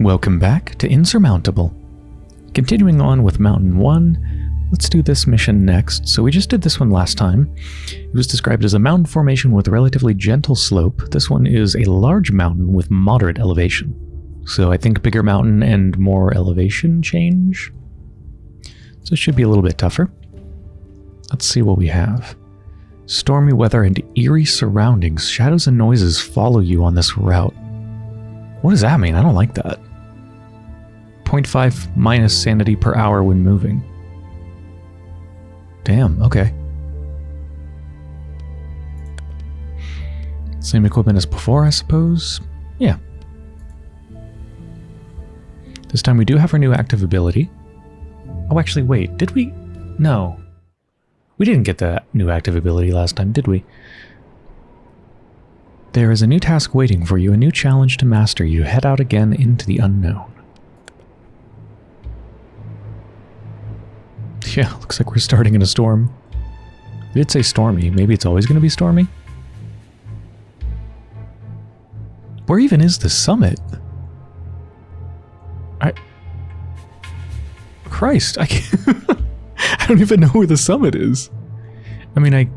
Welcome back to Insurmountable. Continuing on with Mountain 1, let's do this mission next. So we just did this one last time. It was described as a mountain formation with relatively gentle slope. This one is a large mountain with moderate elevation. So I think bigger mountain and more elevation change. So it should be a little bit tougher. Let's see what we have. Stormy weather and eerie surroundings. Shadows and noises follow you on this route. What does that mean? I don't like that. 0.5 minus sanity per hour when moving. Damn, okay. Same equipment as before, I suppose? Yeah. This time we do have our new active ability. Oh, actually, wait, did we? No. We didn't get the new active ability last time, did we? There is a new task waiting for you, a new challenge to master. You head out again into the unknown. Yeah, looks like we're starting in a storm. We did say stormy. Maybe it's always going to be stormy? Where even is the summit? I... Christ, I can't... I don't even know where the summit is. I mean, I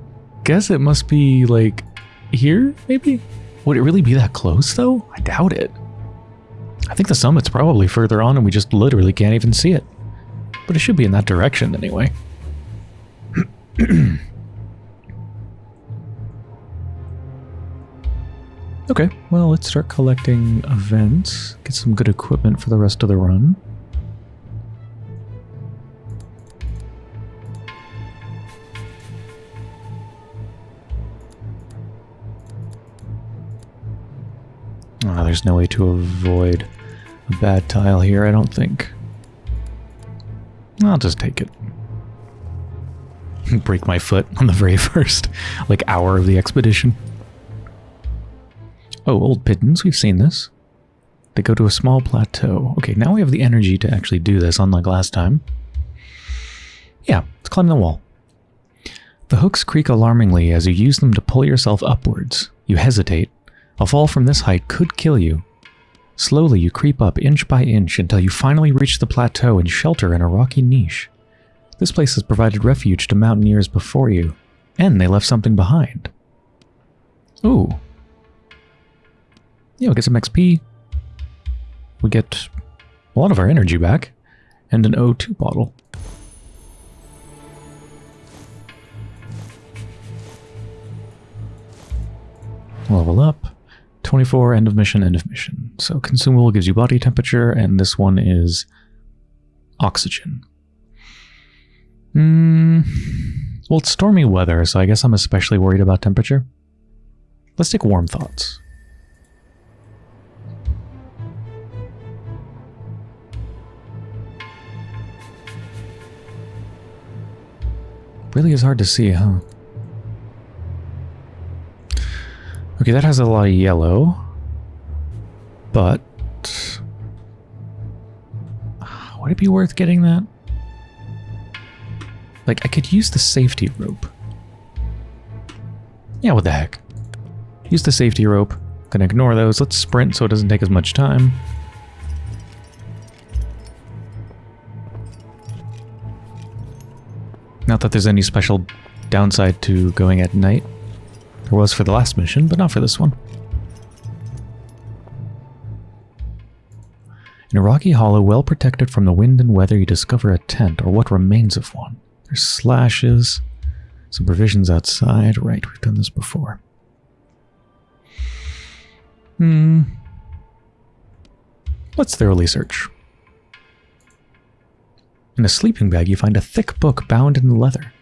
guess it must be, like, here, maybe? Would it really be that close, though? I doubt it. I think the summit's probably further on and we just literally can't even see it. But it should be in that direction anyway. okay, well, let's start collecting events. Get some good equipment for the rest of the run. Oh, there's no way to avoid a bad tile here, I don't think. I'll just take it. Break my foot on the very first, like, hour of the expedition. Oh, old pigeons, we've seen this. They go to a small plateau. Okay, now we have the energy to actually do this, unlike last time. Yeah, let's climb the wall. The hooks creak alarmingly as you use them to pull yourself upwards. You hesitate. A fall from this height could kill you, Slowly you creep up inch by inch until you finally reach the plateau and shelter in a rocky niche. This place has provided refuge to mountaineers before you, and they left something behind. Ooh. Yeah, we get some XP. We get a lot of our energy back, and an O2 bottle. Level up. 24, end of mission, end of mission. So consumable gives you body temperature, and this one is oxygen. Mm, well, it's stormy weather, so I guess I'm especially worried about temperature. Let's take warm thoughts. Really is hard to see, huh? Okay, that has a lot of yellow. But... Ah, would it be worth getting that? Like, I could use the safety rope. Yeah, what the heck. Use the safety rope. Gonna ignore those. Let's sprint so it doesn't take as much time. Not that there's any special downside to going at night. There was for the last mission, but not for this one. In a rocky hollow well protected from the wind and weather, you discover a tent, or what remains of one. There's slashes, some provisions outside. Right, we've done this before. Hmm. Let's thoroughly search. In a sleeping bag, you find a thick book bound in leather.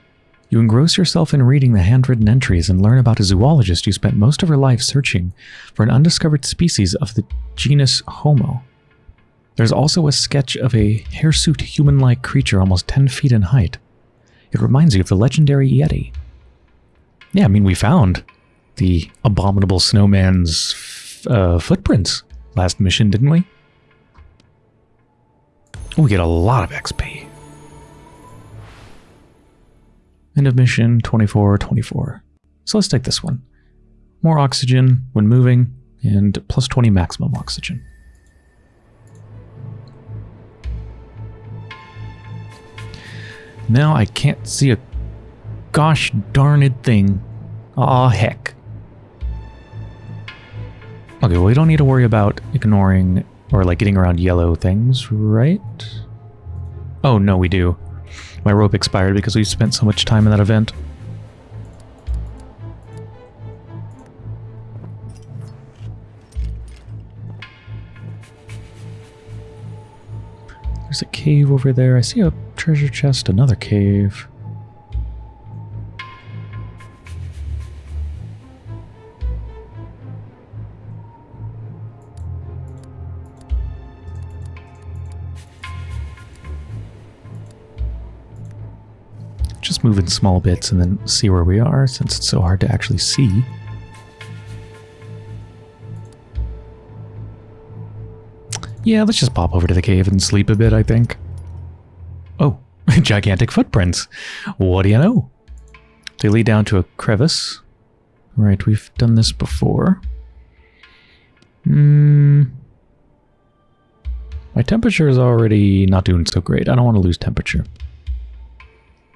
You engross yourself in reading the handwritten entries and learn about a zoologist who spent most of her life searching for an undiscovered species of the genus Homo. There's also a sketch of a hirsute human-like creature almost 10 feet in height. It reminds you of the legendary Yeti. Yeah, I mean, we found the abominable snowman's uh, footprints last mission, didn't we? We get a lot of XP. End of mission 2424. So let's take this one. More oxygen when moving, and plus 20 maximum oxygen. Now I can't see a gosh darned thing. Aw, oh, heck. Okay, well, we don't need to worry about ignoring or, like, getting around yellow things, right? Oh, no, we do. My rope expired because we spent so much time in that event. There's a cave over there. I see a treasure chest, another cave. Move in small bits and then see where we are since it's so hard to actually see. Yeah, let's just pop over to the cave and sleep a bit, I think. Oh, gigantic footprints. What do you know? They lead down to a crevice. Right, we've done this before. Hmm. My temperature is already not doing so great. I don't want to lose temperature.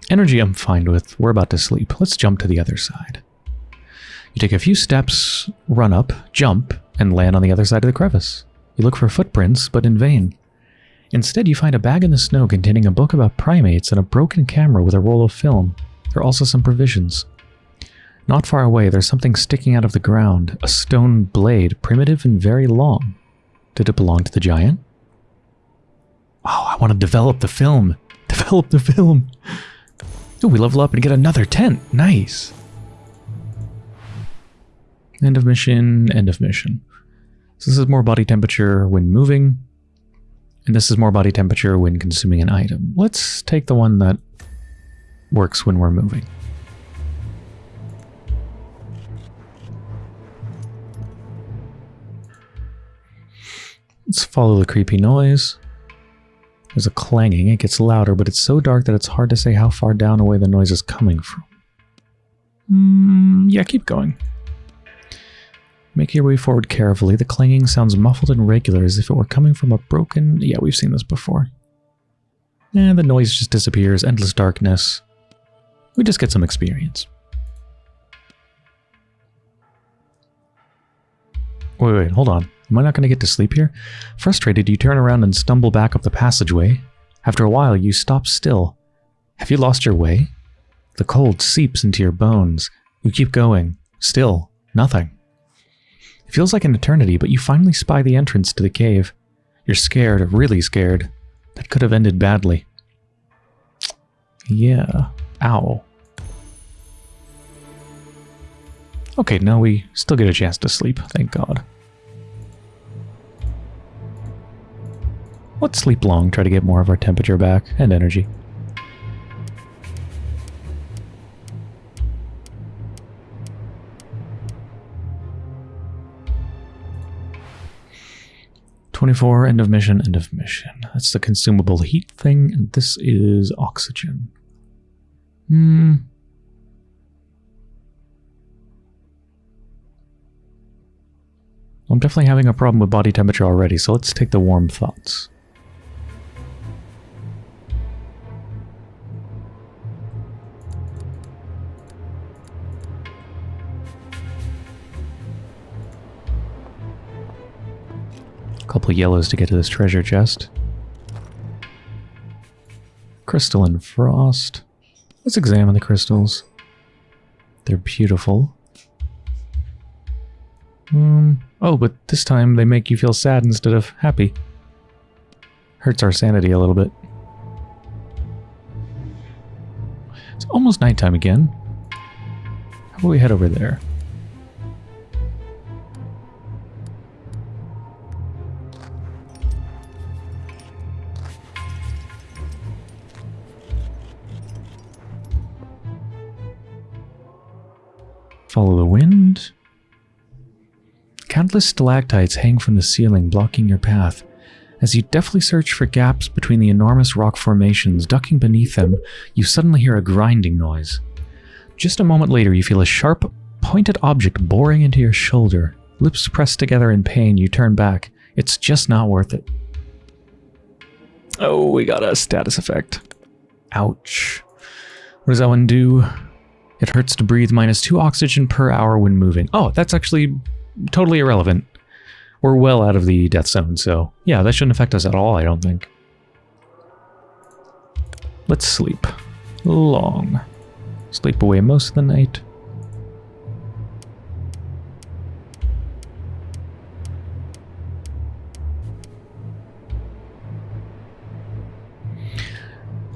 Energy I'm fine with. We're about to sleep. Let's jump to the other side. You take a few steps, run up, jump, and land on the other side of the crevice. You look for footprints, but in vain. Instead, you find a bag in the snow containing a book about primates and a broken camera with a roll of film. There are also some provisions. Not far away, there's something sticking out of the ground, a stone blade, primitive and very long. Did it belong to the giant? Oh, I want to develop the film. Develop the film. We level up and get another tent. Nice. End of mission, end of mission. So this is more body temperature when moving, and this is more body temperature when consuming an item. Let's take the one that works when we're moving. Let's follow the creepy noise. There's a clanging. It gets louder, but it's so dark that it's hard to say how far down away the noise is coming from. Mm, yeah, keep going. Make your way forward carefully. The clanging sounds muffled and regular as if it were coming from a broken... Yeah, we've seen this before. And the noise just disappears. Endless darkness. We just get some experience. Wait, wait, hold on. Am I not going to get to sleep here? Frustrated, you turn around and stumble back up the passageway. After a while, you stop still. Have you lost your way? The cold seeps into your bones. You keep going. Still, nothing. It feels like an eternity, but you finally spy the entrance to the cave. You're scared, really scared. That could have ended badly. Yeah. Ow. Okay, now we still get a chance to sleep, thank god. Let's sleep long, try to get more of our temperature back and energy. Twenty-four, end of mission, end of mission. That's the consumable heat thing, and this is oxygen. Hmm. I'm definitely having a problem with body temperature already, so let's take the warm thoughts. Couple yellows to get to this treasure chest. Crystalline frost. Let's examine the crystals. They're beautiful. Um, oh, but this time they make you feel sad instead of happy. Hurts our sanity a little bit. It's almost nighttime again. How about we head over there? Follow the wind. Countless stalactites hang from the ceiling, blocking your path. As you deftly search for gaps between the enormous rock formations, ducking beneath them, you suddenly hear a grinding noise. Just a moment later, you feel a sharp, pointed object boring into your shoulder. Lips pressed together in pain, you turn back. It's just not worth it. Oh, we got a status effect. Ouch. What does that one do? It hurts to breathe minus two oxygen per hour when moving. Oh, that's actually totally irrelevant. We're well out of the death zone, so yeah, that shouldn't affect us at all, I don't think. Let's sleep. Long. Sleep away most of the night.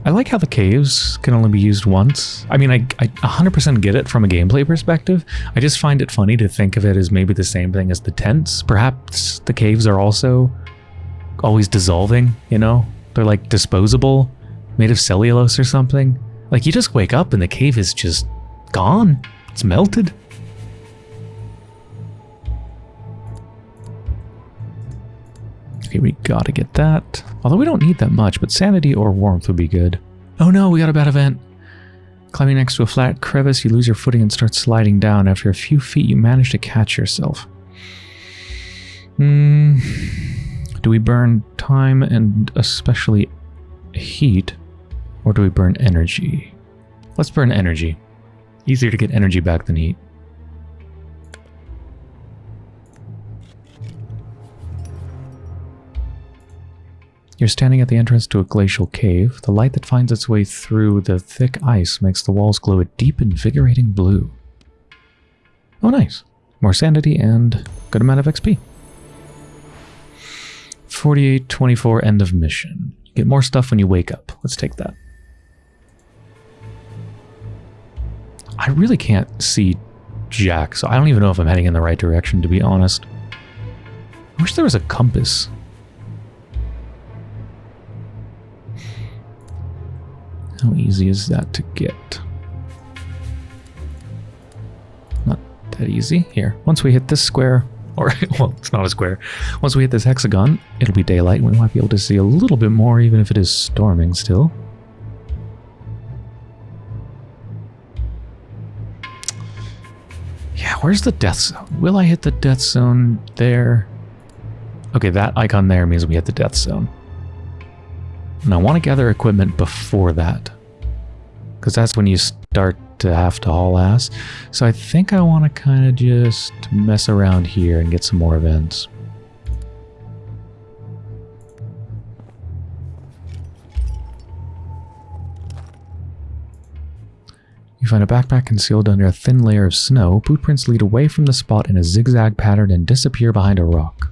I like how the caves can only be used once. I mean, I, I 100% get it from a gameplay perspective. I just find it funny to think of it as maybe the same thing as the tents. Perhaps the caves are also always dissolving, you know? They're like disposable, made of cellulose or something. Like you just wake up and the cave is just gone. It's melted. Okay, we gotta get that. Although we don't need that much, but sanity or warmth would be good. Oh no, we got a bad event. Climbing next to a flat crevice, you lose your footing and start sliding down. After a few feet, you manage to catch yourself. Hmm. Do we burn time and especially heat? Or do we burn energy? Let's burn energy. Easier to get energy back than heat. You're standing at the entrance to a glacial cave. The light that finds its way through the thick ice makes the walls glow a deep, invigorating blue. Oh, nice. More sanity and good amount of XP. 4824 end of mission. You get more stuff when you wake up. Let's take that. I really can't see Jack, so I don't even know if I'm heading in the right direction, to be honest. I wish there was a compass. How easy is that to get? Not that easy. Here, once we hit this square, or, well, it's not a square. Once we hit this hexagon, it'll be daylight and we might be able to see a little bit more even if it is storming still. Yeah, where's the death zone? Will I hit the death zone there? Okay, that icon there means we hit the death zone. And I want to gather equipment before that. Because that's when you start to have to haul ass. So I think I want to kind of just mess around here and get some more events. You find a backpack concealed under a thin layer of snow. Boot prints lead away from the spot in a zigzag pattern and disappear behind a rock.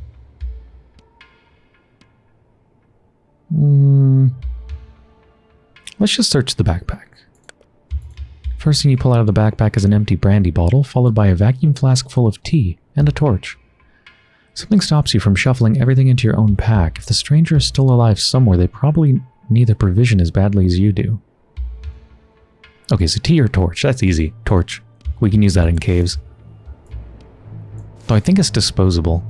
Hmm. Let's just search the backpack. First thing you pull out of the backpack is an empty brandy bottle, followed by a vacuum flask full of tea and a torch. Something stops you from shuffling everything into your own pack. If the stranger is still alive somewhere, they probably need the provision as badly as you do. Okay, so tea or torch. That's easy. Torch. We can use that in caves. Though I think it's disposable.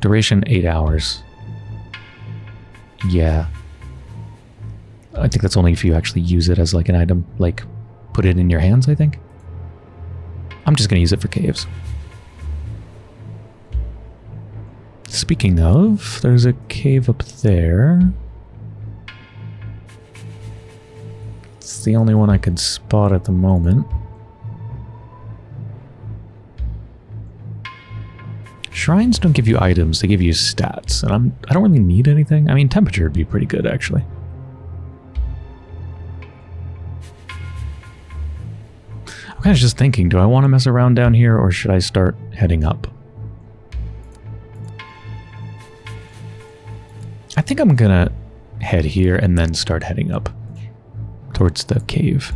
Duration 8 hours. Yeah. I think that's only if you actually use it as like an item, like put it in your hands, I think. I'm just going to use it for caves. Speaking of, there's a cave up there. It's the only one I can spot at the moment. Shrines don't give you items, they give you stats, and I'm I don't really need anything. I mean, temperature would be pretty good actually. I'm kind of just thinking, do I want to mess around down here or should I start heading up? I think I'm gonna head here and then start heading up towards the cave.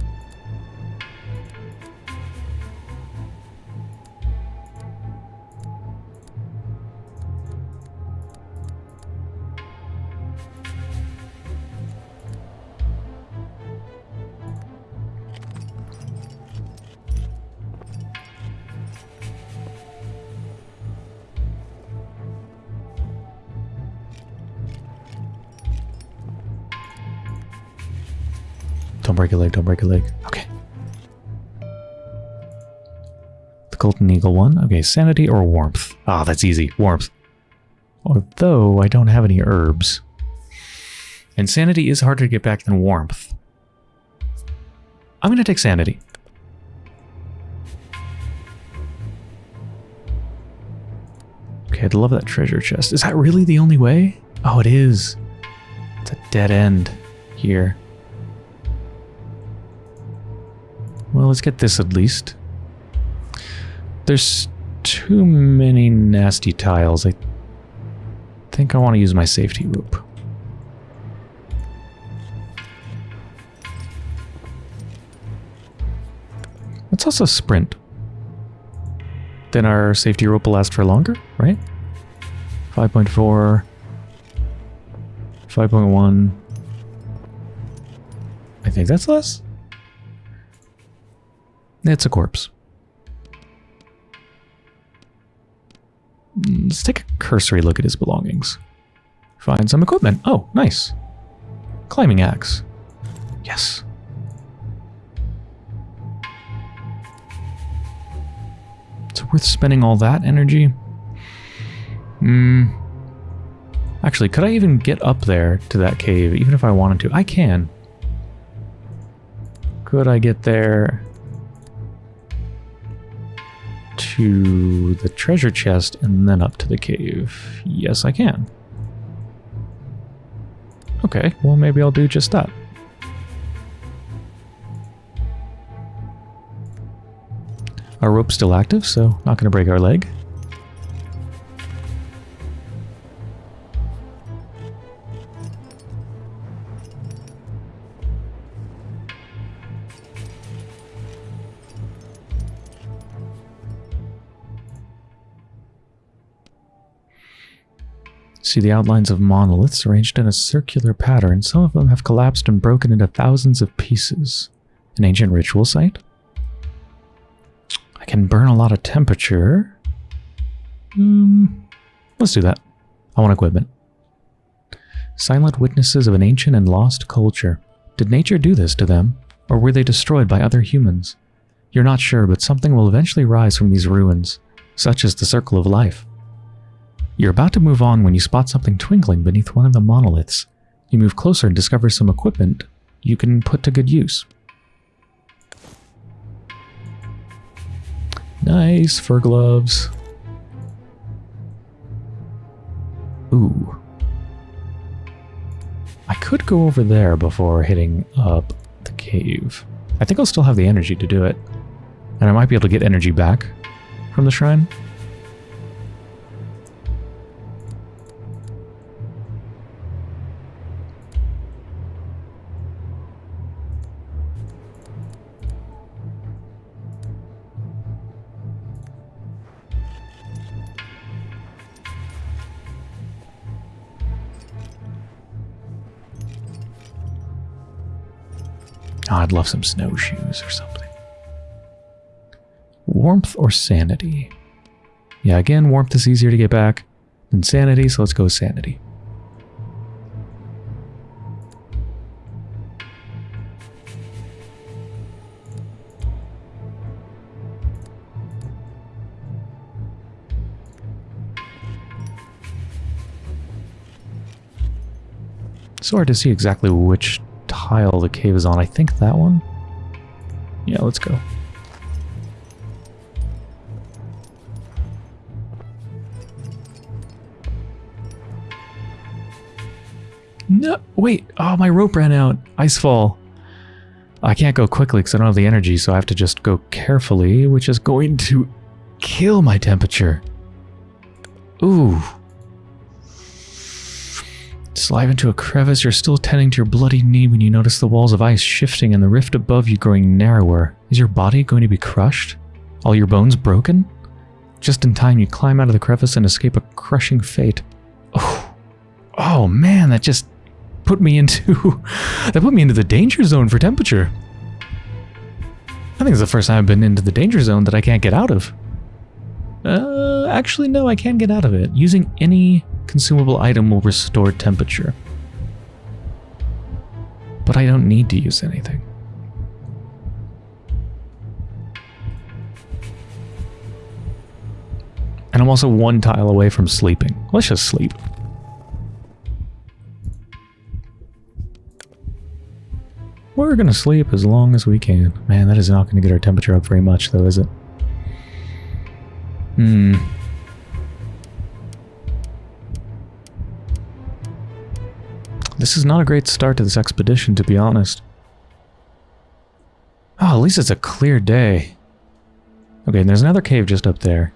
Don't break a leg, don't break a leg. Okay. The Golden Eagle one. Okay, sanity or warmth. Ah, that's easy. Warmth. Although I don't have any herbs. And sanity is harder to get back than warmth. I'm going to take sanity. Okay, I'd love that treasure chest. Is that really the only way? Oh, it is. It's a dead end here. Well, let's get this at least. There's too many nasty tiles. I think I want to use my safety rope. Let's also sprint. Then our safety rope will last for longer, right? 5.4, 5.1. I think that's less. It's a corpse. Mm, let's take a cursory look at his belongings. Find some equipment. Oh, nice. Climbing axe. Yes. It's worth spending all that energy. Hmm. Actually, could I even get up there to that cave, even if I wanted to? I can. Could I get there to the treasure chest and then up to the cave? Yes, I can. Okay, well maybe I'll do just that. Our rope's still active, so not going to break our leg. See the outlines of monoliths arranged in a circular pattern. Some of them have collapsed and broken into thousands of pieces. An ancient ritual site? I can burn a lot of temperature. Hmm, let's do that. I want equipment. Silent witnesses of an ancient and lost culture. Did nature do this to them? Or were they destroyed by other humans? You're not sure, but something will eventually rise from these ruins. Such is the circle of life. You're about to move on when you spot something twinkling beneath one of the monoliths. You move closer and discover some equipment you can put to good use. Nice, fur gloves. Ooh. I could go over there before hitting up the cave. I think I'll still have the energy to do it. And I might be able to get energy back from the shrine. Oh, I'd love some snowshoes or something. Warmth or sanity? Yeah, again, warmth is easier to get back than sanity, so let's go sanity. It's hard to see exactly which the cave is on. I think that one? Yeah, let's go. No, wait. Oh, my rope ran out. Icefall. I can't go quickly because I don't have the energy, so I have to just go carefully, which is going to kill my temperature. Ooh. Slide into a crevice, you're still tending to your bloody knee when you notice the walls of ice shifting and the rift above you growing narrower. Is your body going to be crushed? All your bones broken? Just in time, you climb out of the crevice and escape a crushing fate. Oh, oh man, that just put me into that put me into the danger zone for temperature. I think it's the first time I've been into the danger zone that I can't get out of. Uh, actually, no, I can get out of it. Using any consumable item will restore temperature. But I don't need to use anything. And I'm also one tile away from sleeping. Let's just sleep. We're gonna sleep as long as we can. Man, that is not gonna get our temperature up very much, though, is it? Hmm. This is not a great start to this expedition, to be honest. Oh, at least it's a clear day. Okay, and there's another cave just up there.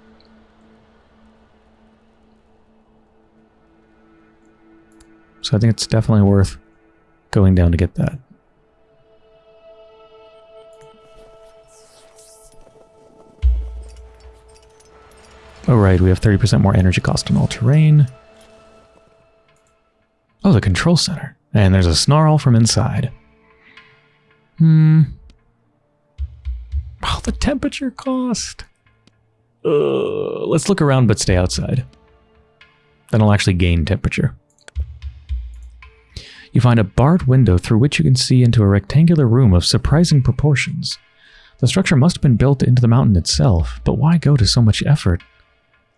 So I think it's definitely worth going down to get that. Oh right, we have 30% more energy cost on all terrain. Oh, the control center. And there's a snarl from inside. Hmm. Oh, the temperature cost. Uh, let's look around but stay outside. Then I'll actually gain temperature. You find a barred window through which you can see into a rectangular room of surprising proportions. The structure must have been built into the mountain itself, but why go to so much effort?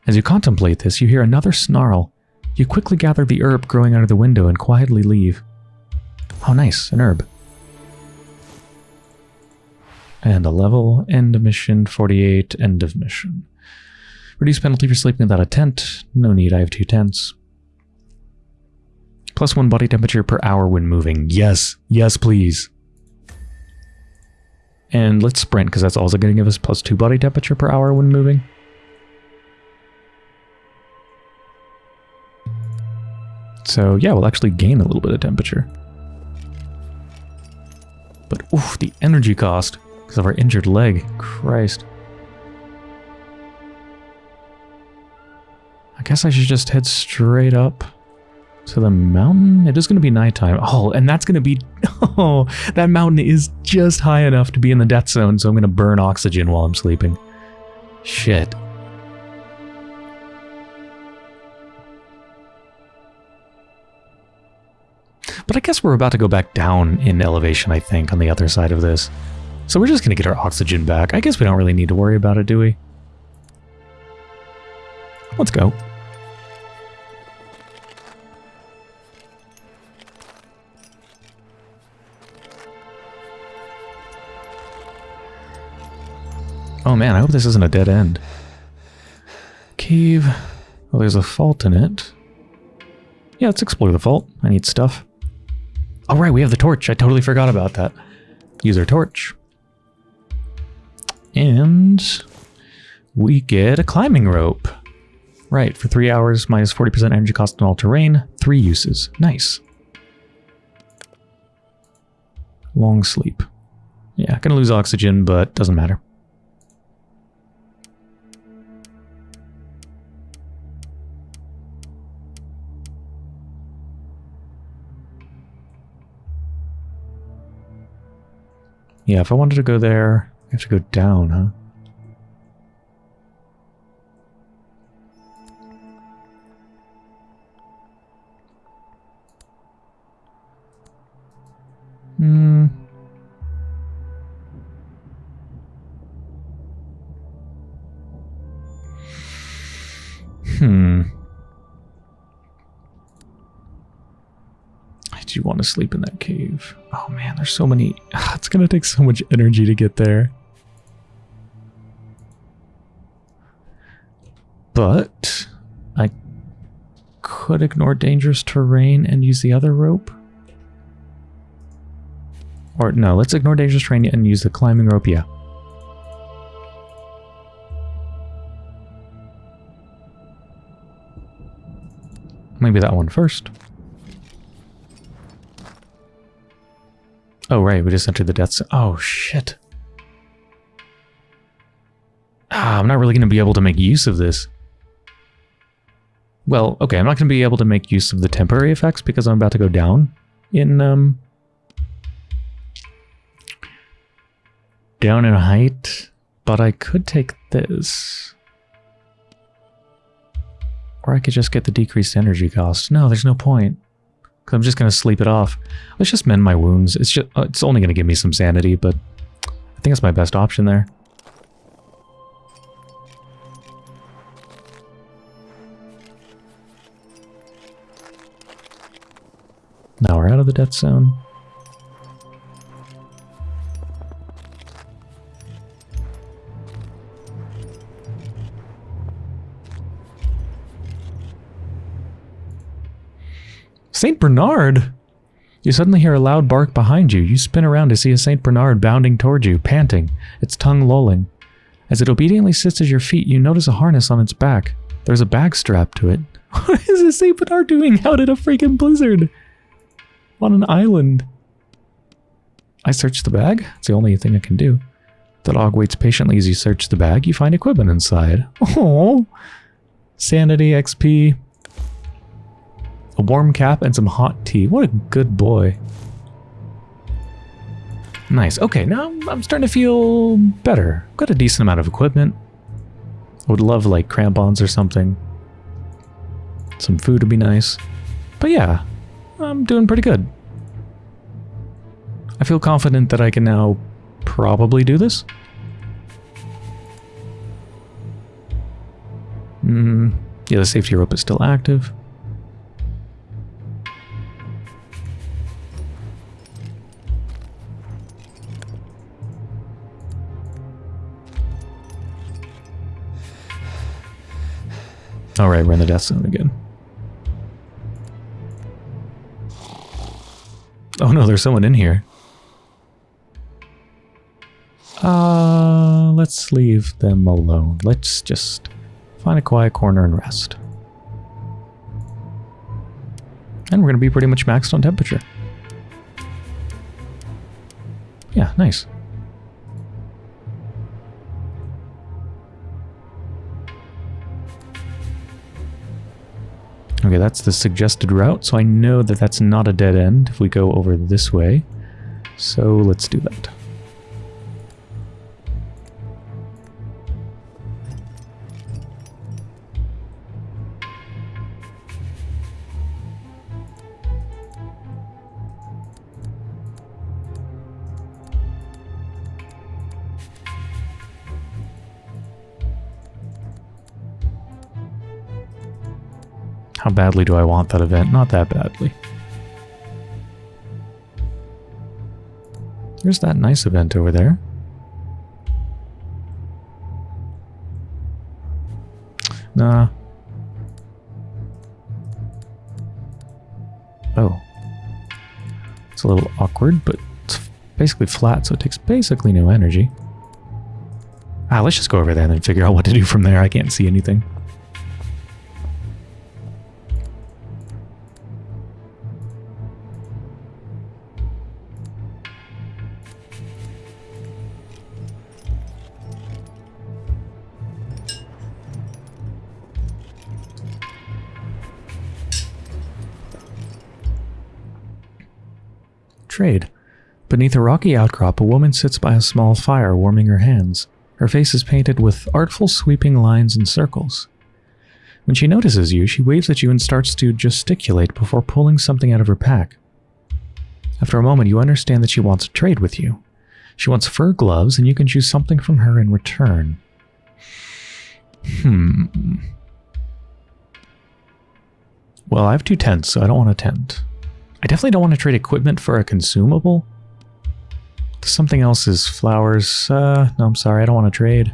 As you contemplate this, you hear another snarl. You quickly gather the herb growing under the window and quietly leave. Oh nice, an herb. And a level, end of mission, 48, end of mission. Reduce penalty for sleeping without a tent. No need, I have two tents. Plus one body temperature per hour when moving. Yes, yes please. And let's sprint, because that's also going to give us plus two body temperature per hour when moving. So yeah, we'll actually gain a little bit of temperature. But oof, the energy cost because of our injured leg. Christ. I guess I should just head straight up to the mountain. It is going to be nighttime. Oh, and that's going to be... Oh, that mountain is just high enough to be in the death zone, so I'm going to burn oxygen while I'm sleeping. Shit. But I guess we're about to go back down in elevation, I think, on the other side of this. So we're just going to get our oxygen back. I guess we don't really need to worry about it, do we? Let's go. Oh man, I hope this isn't a dead end. Cave. Oh, there's a fault in it. Yeah, let's explore the fault. I need stuff. All right, we have the torch. I totally forgot about that. Use our torch. And we get a climbing rope. Right, for three hours, minus 40% energy cost on all terrain, three uses. Nice. Long sleep. Yeah, gonna lose oxygen, but doesn't matter. Yeah, if I wanted to go there, I have to go down, huh? Want to sleep in that cave? Oh man, there's so many. It's going to take so much energy to get there. But I could ignore dangerous terrain and use the other rope. Or no, let's ignore dangerous terrain and use the climbing rope, yeah. Maybe that one first. Oh, right, we just entered the death zone. Oh, shit. Ah, I'm not really going to be able to make use of this. Well, okay, I'm not going to be able to make use of the temporary effects because I'm about to go down in, um... Down in height, but I could take this. Or I could just get the decreased energy cost. No, there's no point. Because I'm just going to sleep it off. Let's just mend my wounds. It's just uh, it's only going to give me some sanity, but I think it's my best option there. Now we're out of the death zone. St. Bernard! You suddenly hear a loud bark behind you. You spin around to see a St. Bernard bounding toward you, panting, its tongue lolling. As it obediently sits at your feet, you notice a harness on its back. There's a bag strapped to it. What is this St. Bernard doing out in a freaking blizzard? On an island. I search the bag. It's the only thing I can do. The dog waits patiently as you search the bag. You find equipment inside. Oh, sanity, XP, warm cap, and some hot tea. What a good boy. Nice. Okay, now I'm starting to feel better. Got a decent amount of equipment. I would love like crampons or something. Some food would be nice. But yeah, I'm doing pretty good. I feel confident that I can now probably do this. Hmm. Yeah, the safety rope is still active. Alright, we're in the death zone again. Oh no, there's someone in here. Uh, let's leave them alone. Let's just find a quiet corner and rest. And we're going to be pretty much maxed on temperature. Yeah, nice. Okay, that's the suggested route, so I know that that's not a dead end if we go over this way. So let's do that. Badly do I want that event? Not that badly. There's that nice event over there. Nah. Oh. It's a little awkward, but it's basically flat, so it takes basically no energy. Ah, let's just go over there and then figure out what to do from there. I can't see anything. Beneath a rocky outcrop, a woman sits by a small fire, warming her hands. Her face is painted with artful sweeping lines and circles. When she notices you, she waves at you and starts to gesticulate before pulling something out of her pack. After a moment, you understand that she wants to trade with you. She wants fur gloves, and you can choose something from her in return. Hmm. Well, I have two tents, so I don't want a tent. I definitely don't want to trade equipment for a consumable. Something else is flowers. Uh, no, I'm sorry, I don't want to trade.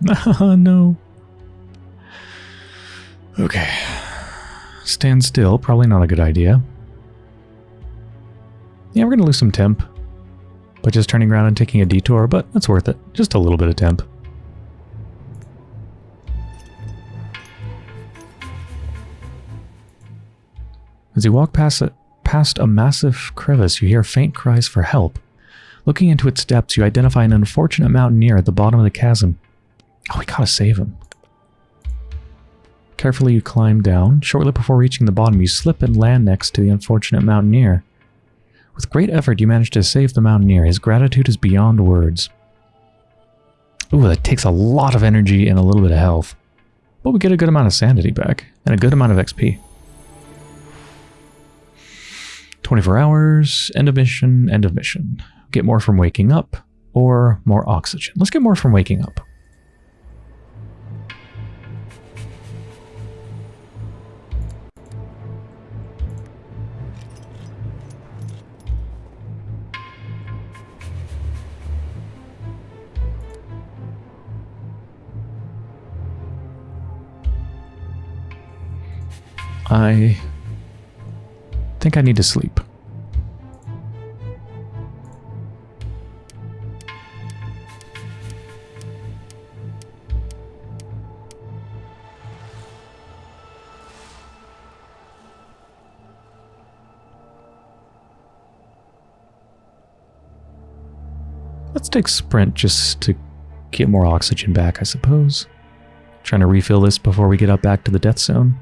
no. Okay. Stand still, probably not a good idea. Yeah, we're going to lose some temp by just turning around and taking a detour, but that's worth it. Just a little bit of temp. As you walk past past a massive crevice, you hear faint cries for help. Looking into its depths, you identify an unfortunate mountaineer at the bottom of the chasm. Oh, we gotta save him. Carefully you climb down. Shortly before reaching the bottom, you slip and land next to the unfortunate mountaineer. With great effort, you manage to save the mountaineer. His gratitude is beyond words. Ooh, that takes a lot of energy and a little bit of health. But we get a good amount of sanity back, and a good amount of XP. 24 hours, end of mission, end of mission. Get more from waking up, or more oxygen. Let's get more from waking up. I think I need to sleep. Let's take sprint just to get more oxygen back, I suppose. Trying to refill this before we get up back to the death zone.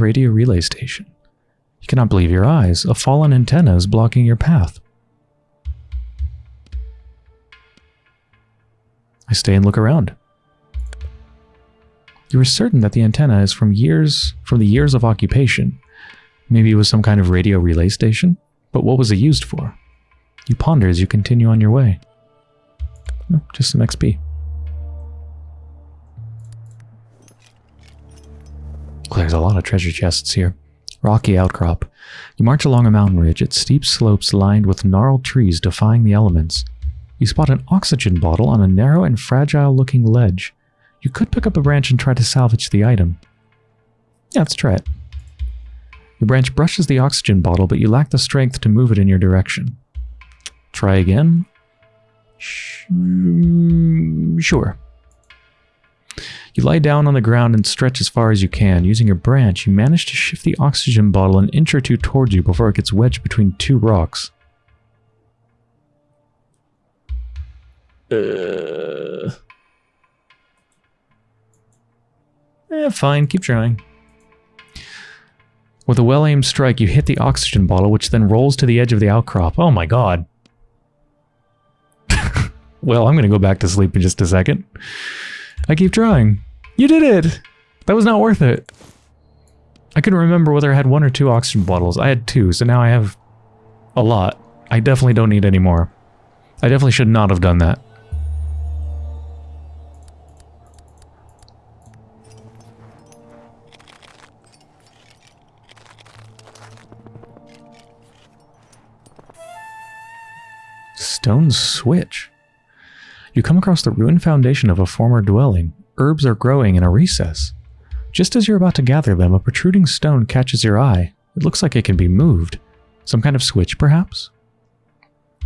Radio relay station. You cannot believe your eyes. A fallen antenna is blocking your path. I stay and look around. You are certain that the antenna is from years from the years of occupation. Maybe it was some kind of radio relay station? But what was it used for? You ponder as you continue on your way. Just some XP. There's a lot of treasure chests here. Rocky outcrop. You march along a mountain ridge its steep slopes lined with gnarled trees defying the elements. You spot an oxygen bottle on a narrow and fragile-looking ledge. You could pick up a branch and try to salvage the item. Yeah, let's try it. The branch brushes the oxygen bottle, but you lack the strength to move it in your direction. Try again? Sure. You lie down on the ground and stretch as far as you can. Using your branch, you manage to shift the oxygen bottle an inch or two towards you before it gets wedged between two rocks. Uh... Eh, fine, keep trying. With a well-aimed strike, you hit the oxygen bottle, which then rolls to the edge of the outcrop. Oh my god. well, I'm going to go back to sleep in just a second. I keep trying. You did it! That was not worth it. I couldn't remember whether I had one or two oxygen bottles. I had two, so now I have a lot. I definitely don't need any more. I definitely should not have done that. Stone switch. You come across the ruined foundation of a former dwelling herbs are growing in a recess. Just as you're about to gather them, a protruding stone catches your eye. It looks like it can be moved. Some kind of switch, perhaps?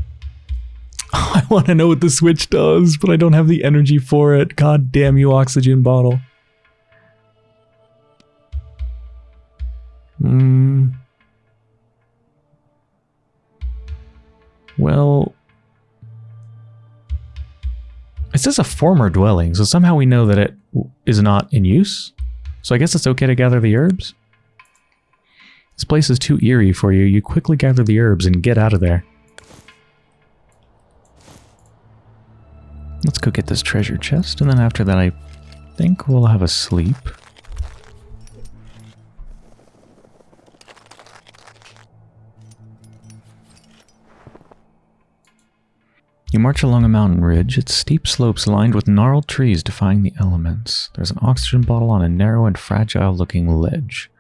I want to know what the switch does, but I don't have the energy for it. God damn you, oxygen bottle. Hmm. Well, says a former dwelling, so somehow we know that it is not in use. So I guess it's okay to gather the herbs? This place is too eerie for you. You quickly gather the herbs and get out of there. Let's go get this treasure chest, and then after that I think we'll have a sleep. You march along a mountain ridge, its steep slopes lined with gnarled trees defying the elements. There's an oxygen bottle on a narrow and fragile looking ledge.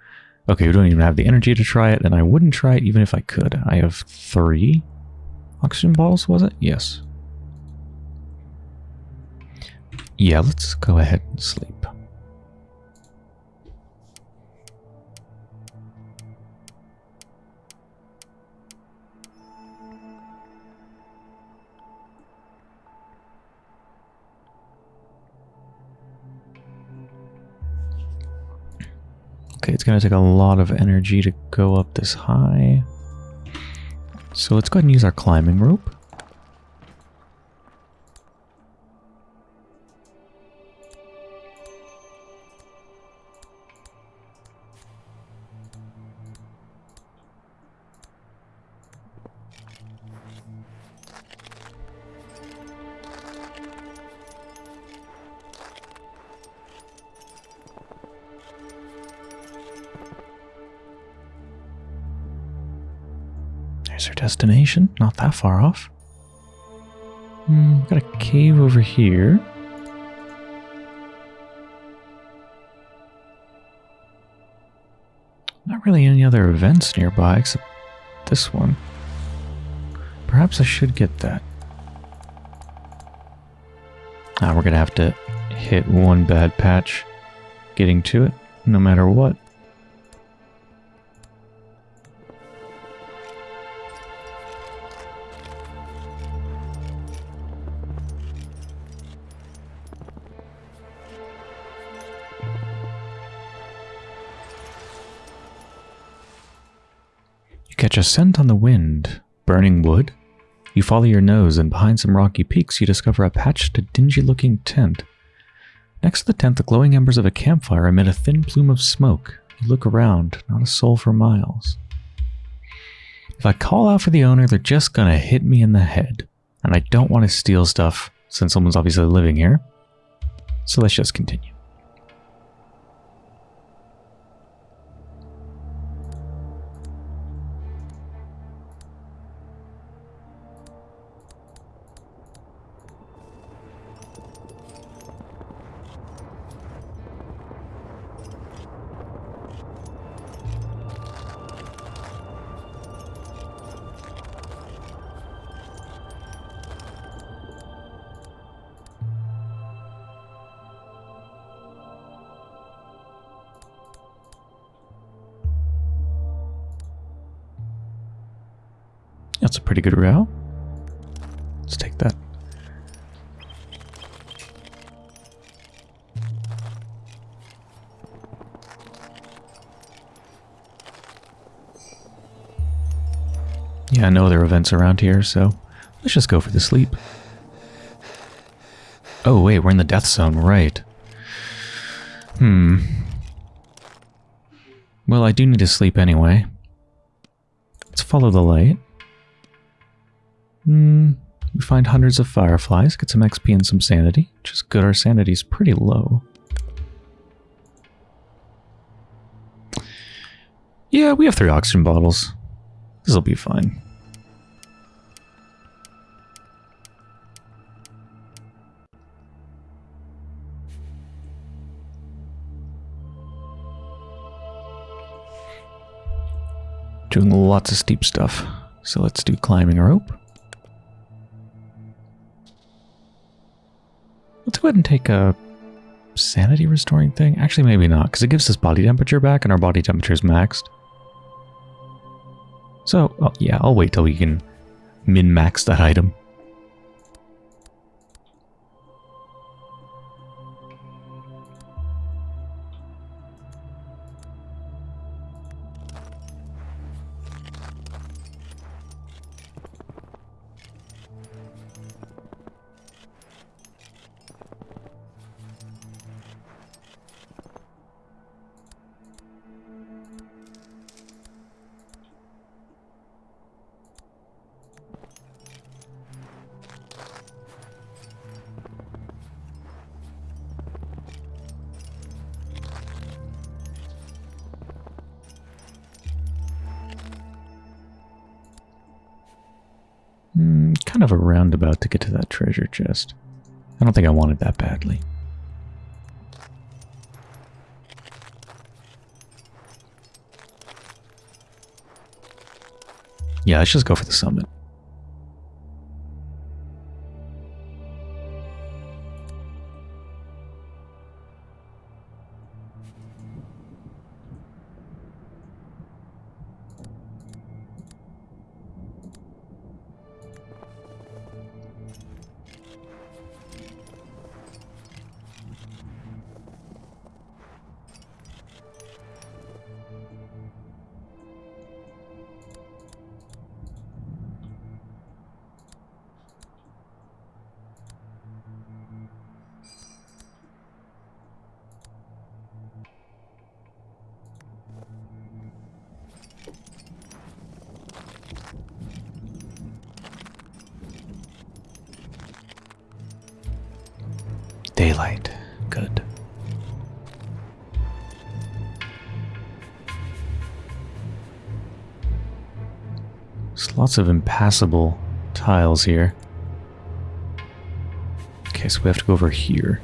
Okay, we don't even have the energy to try it, and I wouldn't try it even if I could. I have three oxygen bottles, was it? Yes. Yeah, let's go ahead and sleep. It's going to take a lot of energy to go up this high. So let's go ahead and use our climbing rope. not that far off. Mm, got a cave over here. Not really any other events nearby except this one. Perhaps I should get that. Ah, we're going to have to hit one bad patch getting to it no matter what. A scent on the wind, burning wood. You follow your nose, and behind some rocky peaks, you discover a patched, dingy-looking tent. Next to the tent, the glowing embers of a campfire emit a thin plume of smoke. You look around, not a soul for miles. If I call out for the owner, they're just gonna hit me in the head. And I don't want to steal stuff, since someone's obviously living here. So let's just continue. Pretty good route. Let's take that. Yeah, I know there are events around here, so let's just go for the sleep. Oh, wait, we're in the death zone, right. Hmm. Well, I do need to sleep anyway. Let's follow the light. Hmm. We find hundreds of fireflies, get some XP and some sanity, which is good. Our sanity's pretty low. Yeah, we have three oxygen bottles. This'll be fine. Doing lots of steep stuff. So let's do climbing rope. Go ahead and take a sanity restoring thing. Actually, maybe not, because it gives us body temperature back, and our body temperature is maxed. So, well, yeah, I'll wait till we can min-max that item. Treasure chest. I don't think I wanted that badly. Yeah, let's just go for the summit. Lots of impassable tiles here. Okay, so we have to go over here.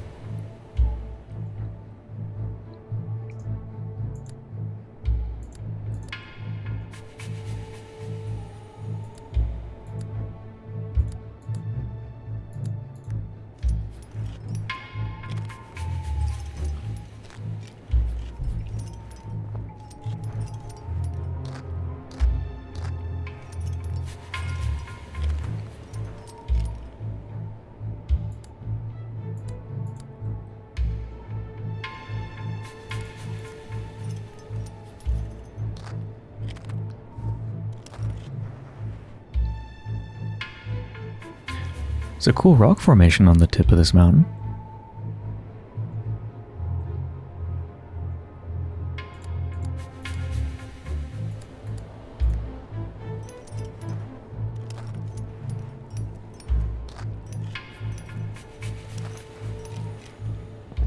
Cool rock formation on the tip of this mountain.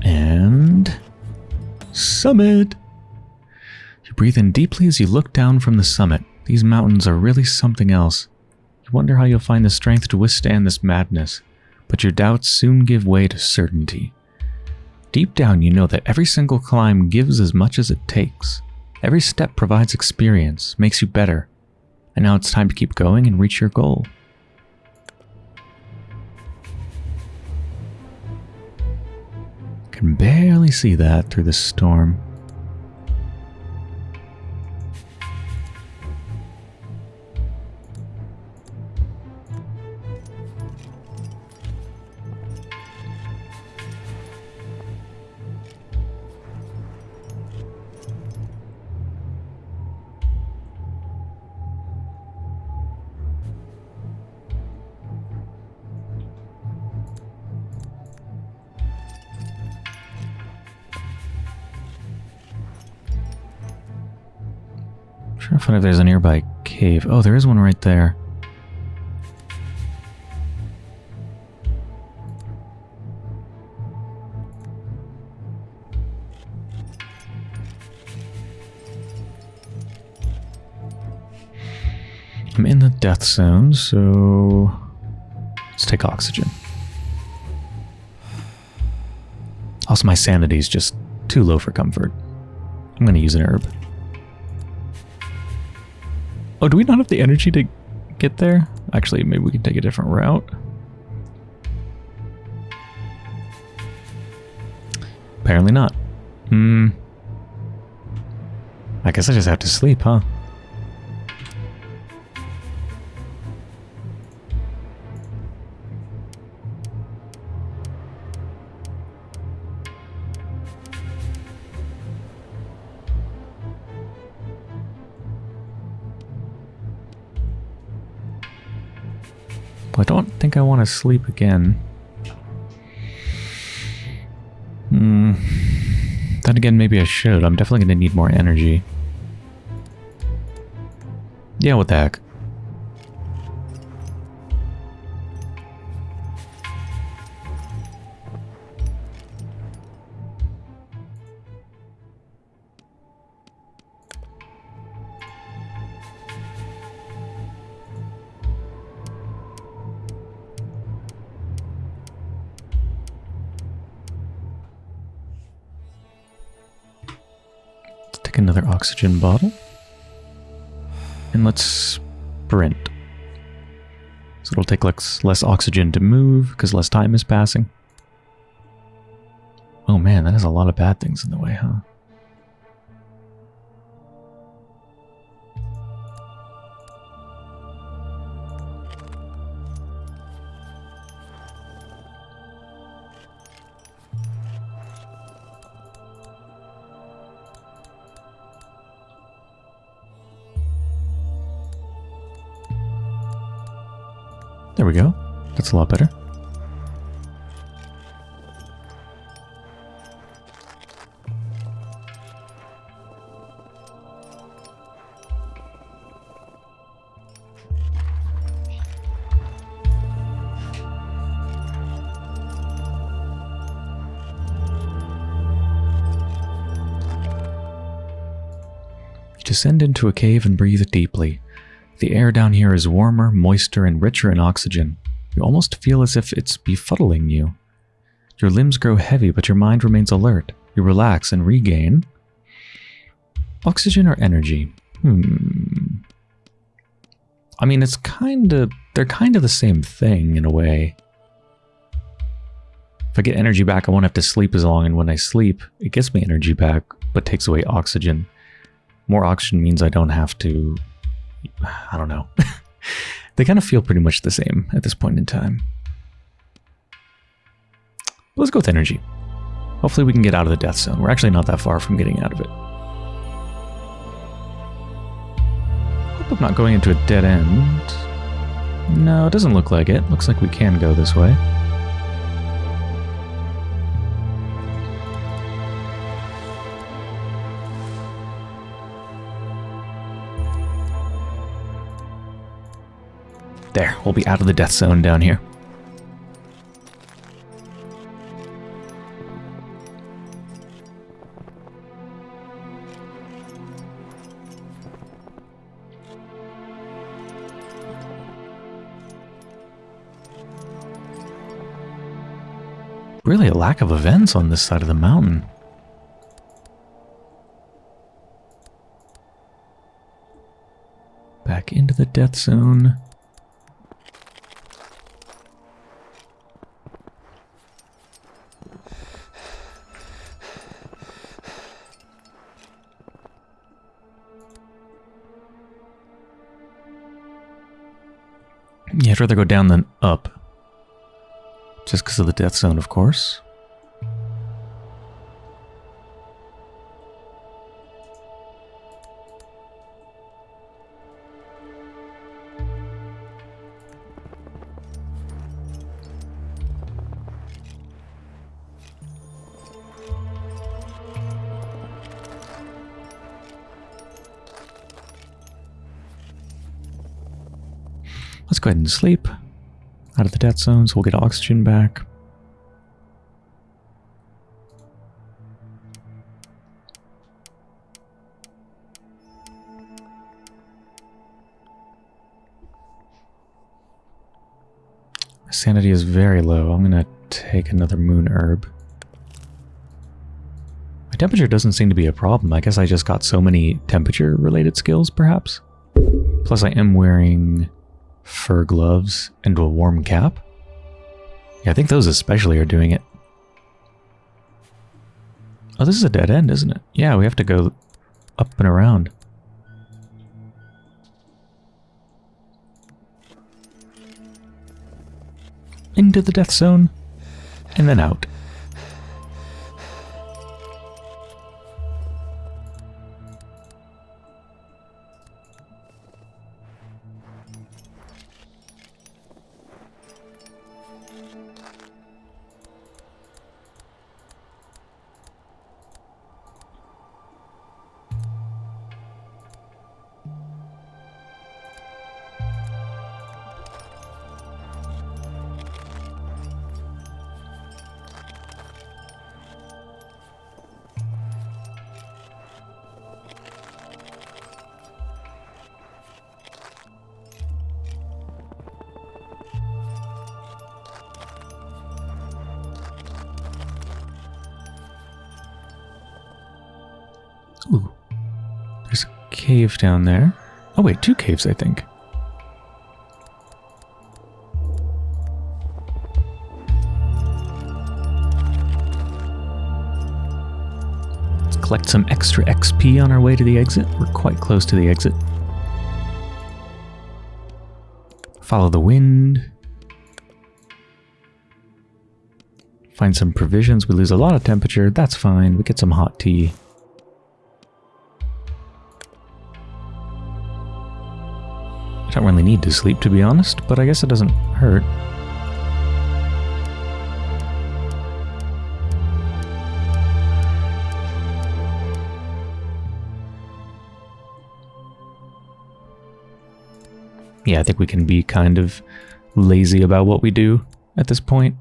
And summit. You breathe in deeply as you look down from the summit. These mountains are really something else. You wonder how you'll find the strength to withstand this madness, but your doubts soon give way to certainty. Deep down, you know that every single climb gives as much as it takes. Every step provides experience, makes you better. And now it's time to keep going and reach your goal. Can barely see that through the storm. If there's a nearby cave. Oh, there is one right there. I'm in the death zone, so let's take oxygen. Also, my sanity is just too low for comfort. I'm going to use an herb. Oh, do we not have the energy to get there? Actually, maybe we can take a different route. Apparently not. Hmm. I guess I just have to sleep, huh? I don't think I want to sleep again. Hmm. Then again, maybe I should. I'm definitely going to need more energy. Yeah, what the heck. Oxygen bottle. And let's sprint. So it'll take less, less oxygen to move because less time is passing. Oh man, that has a lot of bad things in the way, huh? A lot better. Descend into a cave and breathe deeply. The air down here is warmer, moister, and richer in oxygen. You almost feel as if it's befuddling you. Your limbs grow heavy, but your mind remains alert. You relax and regain. Oxygen or energy? Hmm. I mean, it's kind of... They're kind of the same thing, in a way. If I get energy back, I won't have to sleep as long, and when I sleep, it gets me energy back, but takes away oxygen. More oxygen means I don't have to I don't know. they kind of feel pretty much the same at this point in time. Let's go with energy. Hopefully we can get out of the death zone. We're actually not that far from getting out of it. Hope I'm not going into a dead end. No, it doesn't look like it. Looks like we can go this way. There, we'll be out of the death zone down here. Really a lack of events on this side of the mountain. Back into the death zone. Yeah, I'd rather go down than up. Just because of the death zone, of course. Ahead and sleep. Out of the death zone, so we'll get oxygen back. Sanity is very low. I'm going to take another moon herb. My temperature doesn't seem to be a problem. I guess I just got so many temperature related skills, perhaps. Plus I am wearing fur gloves, and a warm cap. Yeah, I think those especially are doing it. Oh, this is a dead end, isn't it? Yeah, we have to go up and around. Into the death zone, and then out. Cave down there. Oh wait, two caves, I think. Let's collect some extra XP on our way to the exit. We're quite close to the exit. Follow the wind. Find some provisions. We lose a lot of temperature. That's fine. We get some hot tea. I don't really need to sleep, to be honest, but I guess it doesn't hurt. Yeah, I think we can be kind of lazy about what we do at this point.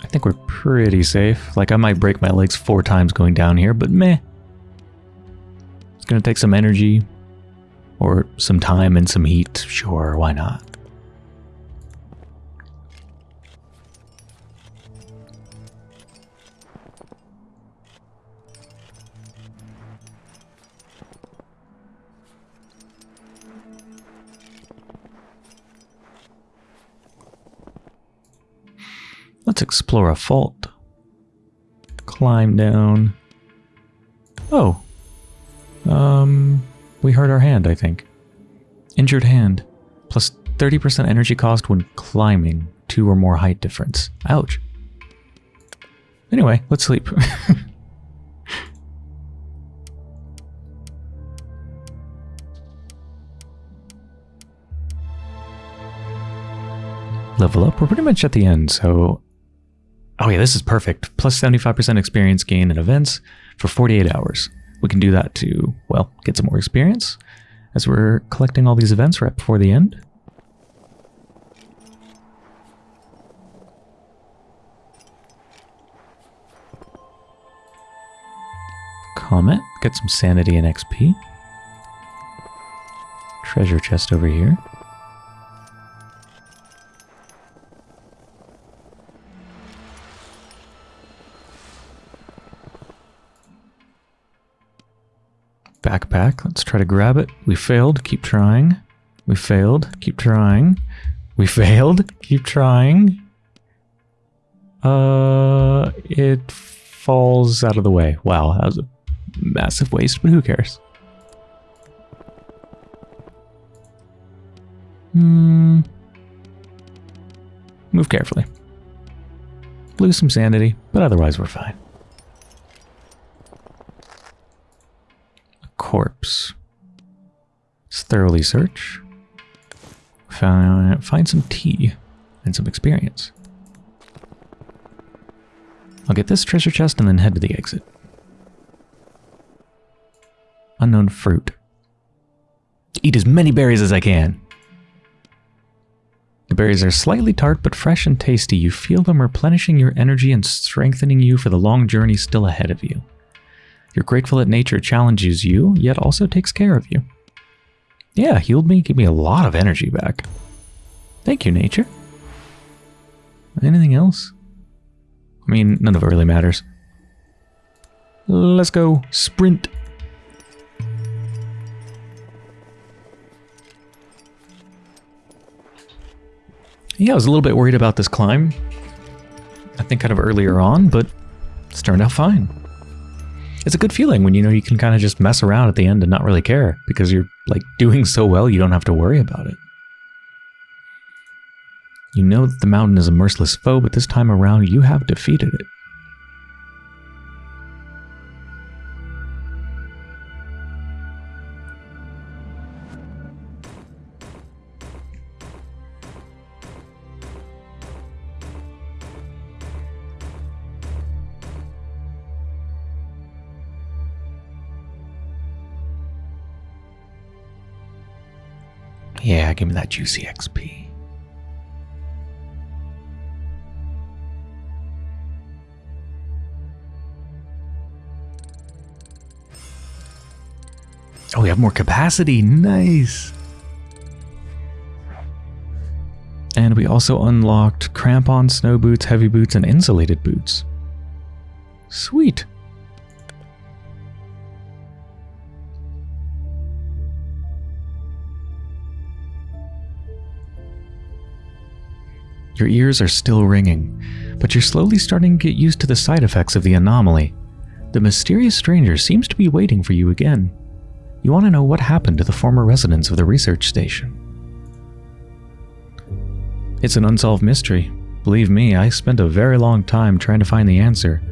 I think we're pretty safe. Like, I might break my legs four times going down here, but meh. It's gonna take some energy, or some time and some heat, sure, why not? Let's explore a fault. Climb down. Oh. Um, we hurt our hand, I think. Injured hand. Plus 30% energy cost when climbing. Two or more height difference. Ouch. Anyway, let's sleep. level up. We're pretty much at the end, so... Oh yeah, this is perfect. Plus 75% experience gain in events for 48 hours. We can do that to, well, get some more experience as we're collecting all these events right before the end. Comet, get some sanity and XP. Treasure chest over here. Backpack. Let's try to grab it. We failed. Keep trying. We failed. Keep trying. We failed. Keep trying. Uh, it falls out of the way. Wow, that was a massive waste, but who cares? Hmm. Move carefully. Lose some sanity, but otherwise we're fine. A corpse. Let's thoroughly search. Find, find some tea and some experience. I'll get this treasure chest and then head to the exit. Unknown fruit. Eat as many berries as I can. The berries are slightly tart but fresh and tasty. You feel them replenishing your energy and strengthening you for the long journey still ahead of you. You're grateful that nature challenges you, yet also takes care of you. Yeah, healed me, gave me a lot of energy back. Thank you, nature. Anything else? I mean, none of it really matters. Let's go. Sprint. Yeah, I was a little bit worried about this climb. I think kind of earlier on, but it's turned out fine. It's a good feeling when you know you can kind of just mess around at the end and not really care because you're like doing so well you don't have to worry about it. You know that the mountain is a merciless foe, but this time around you have defeated it. Yeah, give me that juicy XP. Oh, we have more capacity. Nice. And we also unlocked crampon, snow boots, heavy boots, and insulated boots. Sweet. Your ears are still ringing, but you're slowly starting to get used to the side effects of the anomaly. The mysterious stranger seems to be waiting for you again. You want to know what happened to the former residents of the research station. It's an unsolved mystery. Believe me, I spent a very long time trying to find the answer.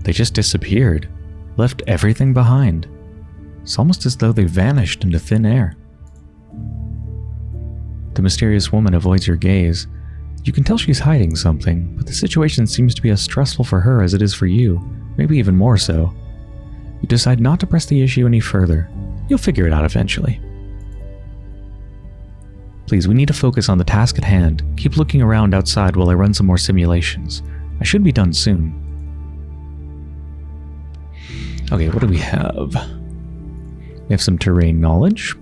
They just disappeared, left everything behind. It's almost as though they vanished into thin air. The mysterious woman avoids your gaze, you can tell she's hiding something, but the situation seems to be as stressful for her as it is for you, maybe even more so. You decide not to press the issue any further. You'll figure it out eventually. Please, we need to focus on the task at hand. Keep looking around outside while I run some more simulations. I should be done soon. Okay, what do we have? We have some terrain knowledge.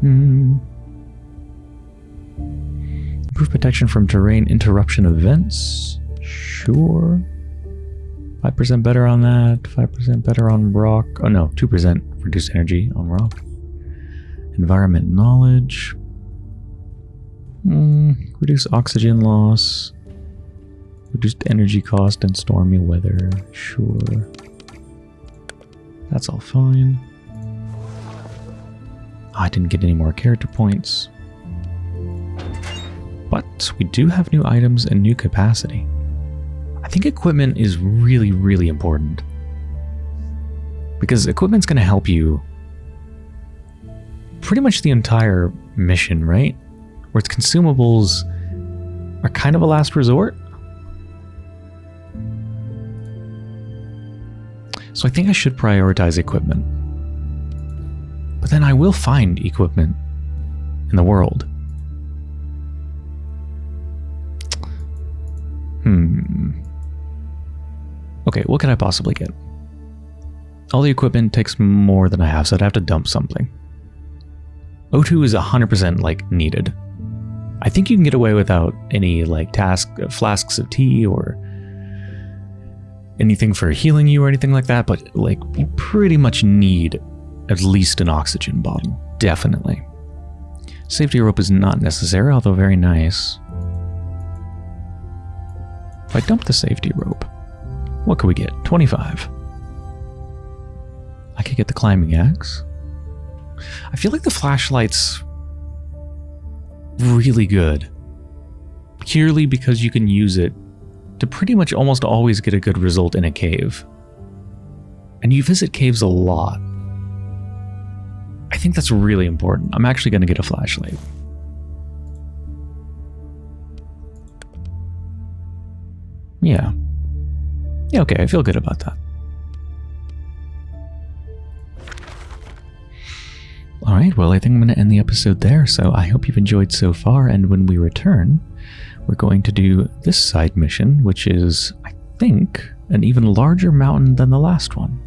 Hmm. Improve protection from terrain interruption events. Sure. 5% better on that. 5% better on rock. Oh no, 2% reduced energy on rock. Environment knowledge. Mm, reduce oxygen loss. Reduced energy cost and stormy weather. Sure. That's all fine. I didn't get any more character points. But we do have new items and new capacity. I think equipment is really, really important. Because equipment's going to help you pretty much the entire mission, right? where its consumables are kind of a last resort. So I think I should prioritize equipment. But then I will find equipment in the world. Okay, what can I possibly get? All the equipment takes more than I have, so I'd have to dump something. O2 is 100% like needed. I think you can get away without any like task uh, flasks of tea or anything for healing you or anything like that, but like you pretty much need at least an oxygen bottle. Definitely. Safety rope is not necessary, although very nice. If I dump the safety rope, what could we get? 25. I could get the climbing axe. I feel like the flashlight's really good. Purely because you can use it to pretty much almost always get a good result in a cave. And you visit caves a lot. I think that's really important. I'm actually going to get a flashlight. Yeah. Yeah, okay, I feel good about that. Alright, well, I think I'm going to end the episode there, so I hope you've enjoyed so far, and when we return, we're going to do this side mission, which is, I think, an even larger mountain than the last one.